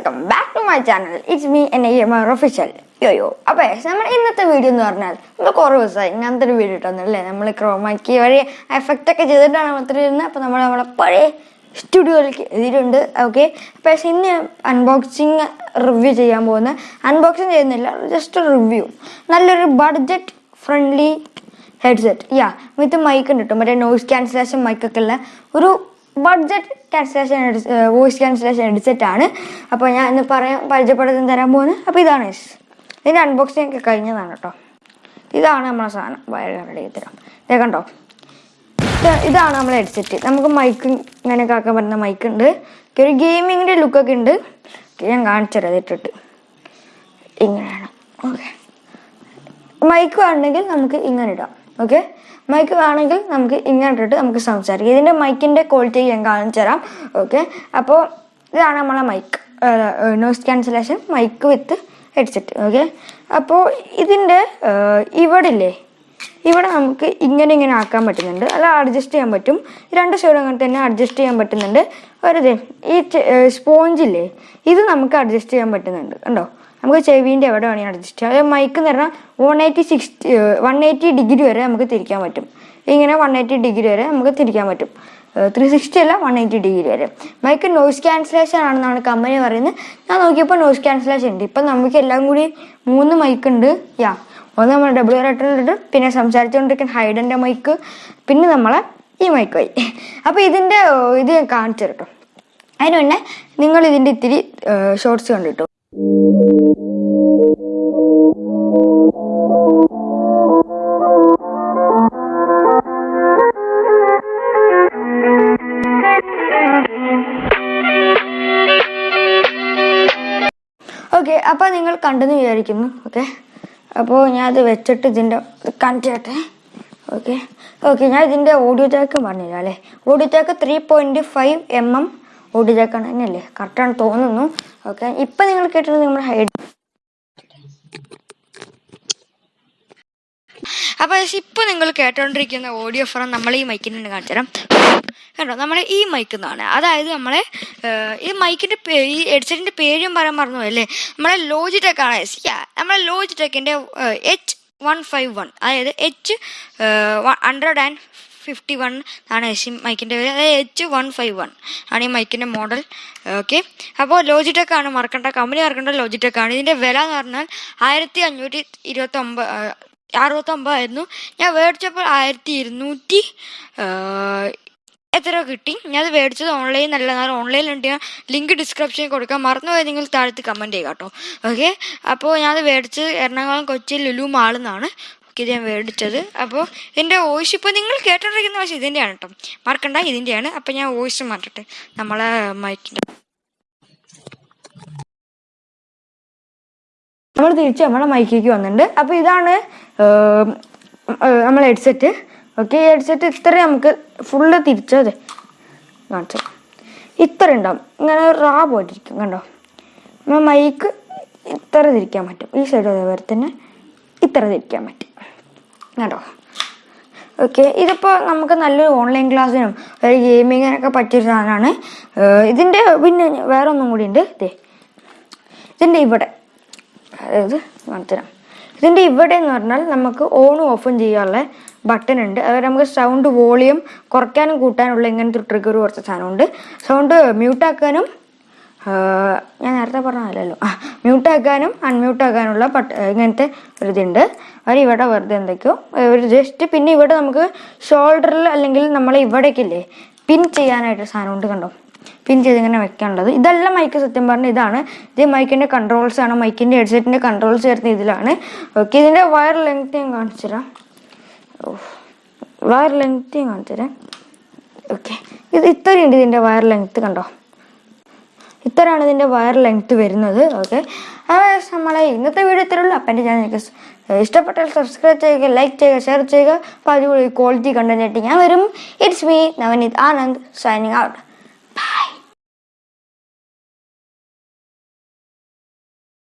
Welcome back to my channel it's me N I M official yo yo അപ്പോൾ നമ്മൾ ഇന്നത്തെ video എന്ന് പറഞ്ഞാൽ നമ്മൾ കുറേ ദിവസമായി ഇങ്ങനത്തെ ഒരു വീഡിയോ ഇട്ടൊന്നുമല്ലേ നമ്മൾ ക്രോമാക്കി വഴി എഫക്റ്റ് ഒക്കെ ചെയ്തിട്ടാണ് ഇരുന്നത്. അപ്പോൾ നമ്മൾ നമ്മളെ പഴയ സ്റ്റുഡിയോയിലേക്ക് എഴുതിയിട്ടുണ്ട് ഓക്കെ പക്ഷേ ഇന്ന് അൺബോക്സിങ് റിവ്യൂ ചെയ്യാൻ പോകുന്ന അൺബോക്സിങ് ചെയ്യുന്നില്ല ജസ്റ്റ് റിവ്യൂ നല്ലൊരു budget friendly headset ya with mic ഉണ്ട് കേട്ടോ. മറ്റേ നോയ്സ് ക്യാൻസലേഷൻ മൈക്കൊക്കെ ഉള്ള ഒരു budget cancellation voice cancellation headset ആണ്. അപ്പോൾ ഞാൻ ഇന്ന് പറയാൻ പരിചയപ്പെടുത്തി തരാൻ പോകുന്നത്. അപ്പോൾ ഇതാണ് ഇതിന്റെ അൺബോക്സിംഗ് ഒക്കെ കഴിഞ്ഞതാണ് കേട്ടോ. ഇതാണ് നമ്മളെ സാധനം. വയർ റെഡി തരാം. കണ്ടോ? ഇതാണ് നമ്മളെ ഹെഡ്സെറ്റ് നമുക്ക് മൈക്ക് ഇങ്ങനെയൊക്കെ ആക്കാൻ പറ്റുന്ന മൈക്ക് ഉണ്ട്. ഒരു ഗെയിമിങ്ങിന്റെ ലുക്കൊക്കെ ഉണ്ട്. ഞാൻ കാണിച്ചു ഇട്ടിട്ട്. ഇങ്ങനെയാണ്. ഓക്കെ. മൈക്ക് വേണമെങ്കിൽ നമുക്ക് ഇങ്ങനെ ഇടാം. ഓക്കെ മൈക്ക് വേണമെങ്കിൽ നമുക്ക് ഇങ്ങനെ ഇട്ടിട്ട് നമുക്ക് സംസാരിക്കാം. ഇതിന്റെ മൈക്കിന്റെ ക്വാളിറ്റി ഞാൻ കാണിച്ചു തരാം. ഓക്കെ അപ്പോൾ ഇതാണ് നമ്മളെ mic noise cancellation mic with headset okay അപ്പോൾ ഇതിന്റെ ഇവിടെ ഇല്ലേ ഇവിടെ നമുക്ക് ഇങ്ങനെ ഇങ്ങനെ ആക്കാൻ പറ്റുന്നുണ്ട്. അല്ല അഡ്ജസ്റ്റ് ചെയ്യാൻ പറ്റും. രണ്ട് സൈഡും അങ്ങനെ തന്നെ അഡ്ജസ്റ്റ് ചെയ്യാൻ പറ്റുന്നുണ്ട്. വെറുതെ ഈ സ്പോഞ്ചില്ലേ ഇത് നമുക്ക് അഡ്ജസ്റ്റ് ചെയ്യാൻ പറ്റുന്നുണ്ട്. കണ്ടോ? നമുക്ക് ചെവിന്റെ എവിടെ വേണമെങ്കിൽ അഡ്ജസ്റ്റ് അതായത് മൈക്ക് എന്ന് പറഞ്ഞാൽ one eighty sixty one eighty degree വരെ നമുക്ക് തിരിക്കാൻ പറ്റും. ഇങ്ങനെ വൺ എയ്റ്റി ഡിഗ്രി വരെ നമുക്ക് തിരിക്കാൻ പറ്റും. ത്രീ സിക്സ്റ്റി അല്ല വൺ എയ്റ്റി ഡിഗ്രി വരെ. മൈക്ക് നോയ്സ് ക്യാൻസലേഷൻ ആണെന്നാണ് കമ്പനി പറയുന്നത്. ഞാൻ നോക്കിയപ്പോൾ നോയ്സ് ക്യാൻസലേഷൻ ഉണ്ട്. ഇപ്പം നമുക്ക് എല്ലാം കൂടി മൂന്ന് മൈക്ക് ഉണ്ട്. യാ. ഒന്ന് നമ്മൾ ഡബിൾ റേറ്ററിലിട്ട് പിന്നെ സംസാരിച്ചുകൊണ്ടിരിക്കുന്ന ഹൈഡന്റെ മൈക്ക് പിന്നെ നമ്മളെ ഈ മൈക്ക് പോയി അപ്പോൾ ഇതിന്റെ ഇത് ഞാൻ കാണിച്ചു കേട്ടോ അതിന് മുന്നേ നിങ്ങൾ ഇതിന്റെ ഇത്തിരി ഷോർട്സ് കണ്ടിട്ടു? അപ്പോൾ നിങ്ങൾ കണ്ടെന്ന് വിചാരിക്കുന്നു ഓക്കെ അപ്പോൾ ഞാൻ അത് വെച്ചിട്ട് ഇതിന്റെ കണക്ട് ചെയ്യട്ടെ ഓക്കെ ഓക്കെ ഞാൻ ഇതിന്റെ ഓഡിയോ ജാക്ക് പറഞ്ഞില്ല അല്ലേ? Audio jack three point five M M audio ജാക്കാണ് തന്നെയല്ലേ കറക്റ്റാണ് തോന്നുന്നു ഓക്കെ ഇപ്പം നിങ്ങൾ കേട്ടത് നമ്മുടെ ഹൈഡ് അപ്പോൾ ഇപ്പോൾ നിങ്ങൾ കേട്ടോണ്ടിരിക്കുന്ന ഓഡിയോ ഫോൺ നമ്മൾ ഈ മൈക്കിൽ നിന്ന് കാണിച്ചു തരാം കണ്ടോ? നമ്മളെ ഈ മൈക്ക് നിന്നാണ് അതായത് നമ്മളെ ഈ മൈക്കിന്റെ ഈ ഹെഡ്സെറ്റിന്റെ പേരും പറയാൻ മറന്നു അല്ലേ നമ്മളെ ലോജിടെക് ആണ് നമ്മളെ ലോജിടെക്കിന്റെ എച്ച് വൺ ഫൈവ് വൺ അതായത് H hundred and fifty one ആണ് എസ് മൈക്കിന്റെ പേര്. അതായത് എച്ച് വൺ ഫൈവ് വൺ ആണ് ഈ മൈക്കിന്റെ മോഡൽ ഓക്കെ? അപ്പോൾ ലോജിടെക് ആണ് മറക്കേണ്ട. കമ്പനി മറക്കേണ്ട ലോജിടെക് ആണ്. ഇതിന്റെ വില എന്ന് പറഞ്ഞാൽ ആയിരത്തി അഞ്ഞൂറ്റി ഇരുപത്തൊമ്പത് അറുപത്തൊമ്പതായിരുന്നു. ഞാൻ മേടിച്ചപ്പോൾ ആയിരത്തി ഇരുന്നൂറ്റി എത്ര കിട്ടി? ഞാൻ അത് മേടിച്ചത് ഓൺലൈൻ അല്ല. ഓൺലൈനിലുണ്ട് ഞാൻ ലിങ്ക് ഡിസ്ക്രിപ്ഷനിൽ കൊടുക്കാം. മറന്നുപോയി നിങ്ങൾ താഴത്ത് കമന്റ് ചെയ്യുക കേട്ടോ. ഓക്കെ അപ്പോൾ ഞാനത് മേടിച്ചത് എറണാകുളം കൊച്ചി ലുലു മാളിൽ നിന്നാണ് ഓക്കെ ഇത് ഞാൻ മേടിച്ചത് അപ്പോൾ ഇതിന്റെ വോയിസ് ഇപ്പോൾ നിങ്ങൾ കേട്ടോണ്ടിരിക്കുന്ന പക്ഷേ ഇതിന്റെയാണ് കേട്ടോ. മറക്കണ്ട ഇതിന്റെയാണ്. അപ്പോൾ ഞാൻ വോയിസ് മാറ്റട്ടെ. നമ്മളെ മൈക്കിന്റെ നമ്മൾ തിരിച്ച് നമ്മളെ മൈക്കിലേക്ക് വന്നിട്ടുണ്ട്. അപ്പോൾ ഇതാണ് നമ്മളെ ഹെഡ്സെറ്റ് ഓക്കെ ഈ ഹെഡ്സെറ്റ് ഇത്ര നമുക്ക് ഫുള്ള് തിരിച്ചത് കാണിച്ചു ഇത്ര ഉണ്ടാവും. ഇങ്ങനെ റാ പോയിട്ടിരിക്കും കണ്ടോ? നമ്മൾ മൈക്ക് ഇത്ര തിരിക്കാൻ പറ്റും. ഈ സൈഡ് അതേപോലെ തന്നെ ഇത്ര തിരിക്കാൻ പറ്റും. കണ്ടോ? ഓക്കെ ഇതിപ്പോൾ നമുക്ക് നല്ലൊരു ഓൺലൈൻ ക്ലാസ്സിനും ഒരു ഗെയിമിങ്ങിനൊക്കെ പറ്റിയൊരു സാധനമാണ്. ഇതിന്റെ പിന്നെ വേറെ ഒന്നും കൂടി ഉണ്ട്. ഇതേ ഇതിന്റെ ഇവിടെ. അതായത് കാണിച്ചുതരാം ഇതിന്റെ ഇവിടെ എന്ന് പറഞ്ഞാൽ നമുക്ക് ഓണും ഓഫും ചെയ്യാനുള്ള ബട്ടൺ ഉണ്ട്. അതുപോലെ നമുക്ക് സൗണ്ട് വോളിയം കുറയ്ക്കാനും കൂട്ടാനുള്ള ഇങ്ങനത്തെ ട്രിഗർ കുറച്ച് സാധനമുണ്ട്. സൗണ്ട് മ്യൂട്ടാക്കാനും ഞാൻ നേരത്തെ പറഞ്ഞതല്ലോ മ്യൂട്ടാക്കാനും അൺമ്യൂട്ടാക്കാനുള്ള ബട്ട് ഇങ്ങനത്തെ ഒരു ഇതുണ്ട്. അവർ ഇവിടെ വെറുതെ എന്തൊക്കെയോ ഒരു ജസ്റ്റ് പിന്നെ ഇവിടെ നമുക്ക് ഷോൾഡറിൽ അല്ലെങ്കിൽ നമ്മളെ ഇവിടേക്കില്ലേ പിൻ ചെയ്യാനായിട്ട് സാധനം ഉണ്ട് കണ്ടോ? പിൻ ചെയ്ത് ഇങ്ങനെ വെക്കാനുള്ളത് ഇതെല്ലാം മൈക്ക് സത്യം പറഞ്ഞാൽ ഇതാണ്. ഇത് മൈക്കിന്റെ കൺട്രോൾസ് ആണ്. മൈക്കിന്റെ ഹെഡ്സെറ്റിന്റെ കൺട്രോൾസ് വരുന്ന ഇതിലാണ്. ഓക്കെ ഇതിന്റെ വയർ ലെങ്ത് ഞാൻ കാണിച്ചു തരാം വയർ ലെങ്ത് ഞാൻ കാണിച്ചു തരാം ഓക്കെ ഇത് ഇത്രയുണ്ട് ഇതിന്റെ വയർ ലെങ്ത് കണ്ടോ? ഇത്രയാണ് ഇതിന്റെ വയർ ലെങ്ത് വരുന്നത്. ഓക്കെ നമ്മളെ ഇന്നത്തെ വീഡിയോ ഇത്രയുള്ളൂ അപ്പം എന്റെ ഞാൻ ഇഷ്ടപ്പെട്ടാൽ സബ്സ്ക്രൈബ് ചെയ്യുക ലൈക്ക് ചെയ്യുക ഷെയർ ചെയ്യുക. അപ്പോൾ അതുപോലെ ക്വാളിറ്റി കണ്ടന്റ് ഞാൻ വരും. It's me Navneet Anand signing out